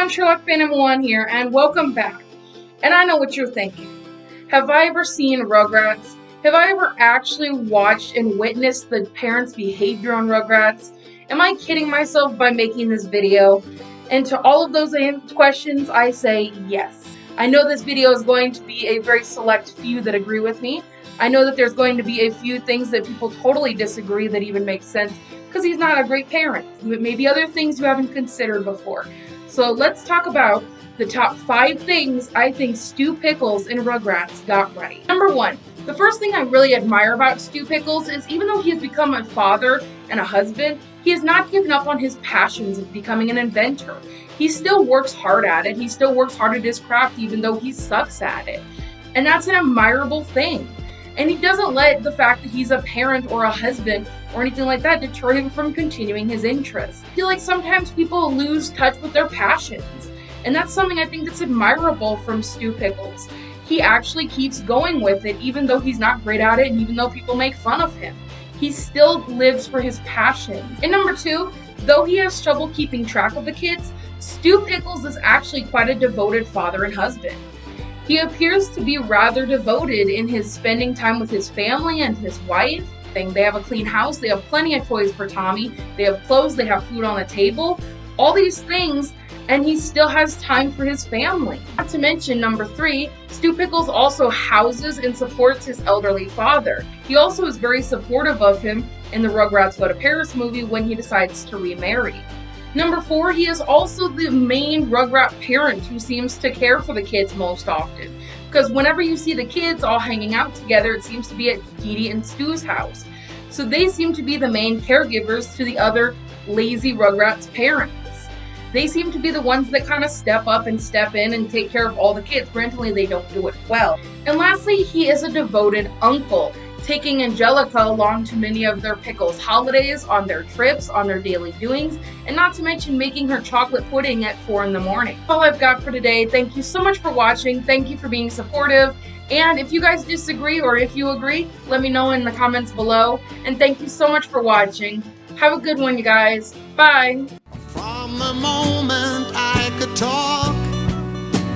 everyone, Sherlock Phantom 1 here, and welcome back. And I know what you're thinking. Have I ever seen Rugrats? Have I ever actually watched and witnessed the parents' behavior on Rugrats? Am I kidding myself by making this video? And to all of those questions, I say yes. I know this video is going to be a very select few that agree with me. I know that there's going to be a few things that people totally disagree that even make sense because he's not a great parent. Maybe other things you haven't considered before. So let's talk about the top five things I think Stu Pickles in Rugrats got right. Number one, the first thing I really admire about Stu Pickles is even though he has become a father and a husband, he has not given up on his passions of becoming an inventor. He still works hard at it. He still works hard at his craft even though he sucks at it. And that's an admirable thing. And he doesn't let the fact that he's a parent or a husband or anything like that deter him from continuing his interests. I feel like sometimes people lose touch with their passions. And that's something I think that's admirable from Stu Pickles. He actually keeps going with it even though he's not great at it and even though people make fun of him. He still lives for his passions. And number two, though he has trouble keeping track of the kids, Stu Pickles is actually quite a devoted father and husband. He appears to be rather devoted in his spending time with his family and his wife. They have a clean house, they have plenty of toys for Tommy, they have clothes, they have food on the table, all these things, and he still has time for his family. Not to mention, number three, Stu Pickles also houses and supports his elderly father. He also is very supportive of him in the Rugrats Go to Paris movie when he decides to remarry. Number four, he is also the main Rugrat parent who seems to care for the kids most often. Because whenever you see the kids all hanging out together, it seems to be at Dee and Stu's house. So they seem to be the main caregivers to the other lazy Rugrats parents. They seem to be the ones that kind of step up and step in and take care of all the kids. Granted, they don't do it well. And lastly, he is a devoted uncle taking Angelica along to many of their Pickles holidays, on their trips, on their daily doings, and not to mention making her chocolate pudding at 4 in the morning. All I've got for today. Thank you so much for watching. Thank you for being supportive. And if you guys disagree or if you agree, let me know in the comments below. And thank you so much for watching. Have a good one, you guys. Bye.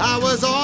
I was all.